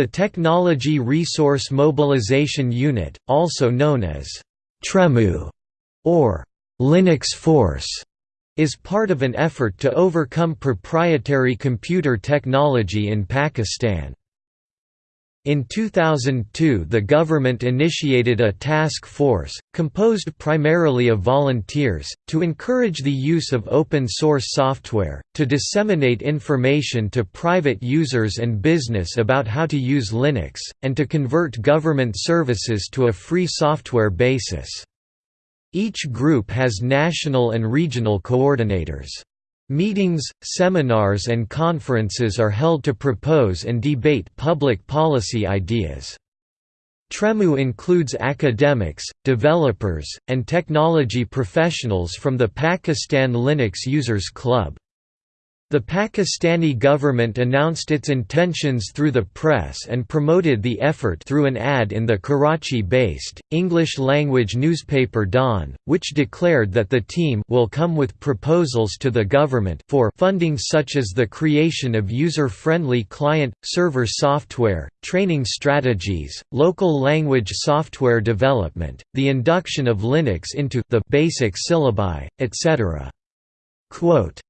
The Technology Resource Mobilization Unit, also known as TREMU or Linux Force, is part of an effort to overcome proprietary computer technology in Pakistan. In 2002 the government initiated a task force, composed primarily of volunteers, to encourage the use of open-source software, to disseminate information to private users and business about how to use Linux, and to convert government services to a free software basis. Each group has national and regional coordinators. Meetings, seminars and conferences are held to propose and debate public policy ideas. TREMU includes academics, developers, and technology professionals from the Pakistan Linux Users Club. The Pakistani government announced its intentions through the press and promoted the effort through an ad in the Karachi-based, English-language newspaper Dawn, which declared that the team will come with proposals to the government for funding such as the creation of user-friendly client-server software, training strategies, local language software development, the induction of Linux into the basic syllabi, etc. Quote,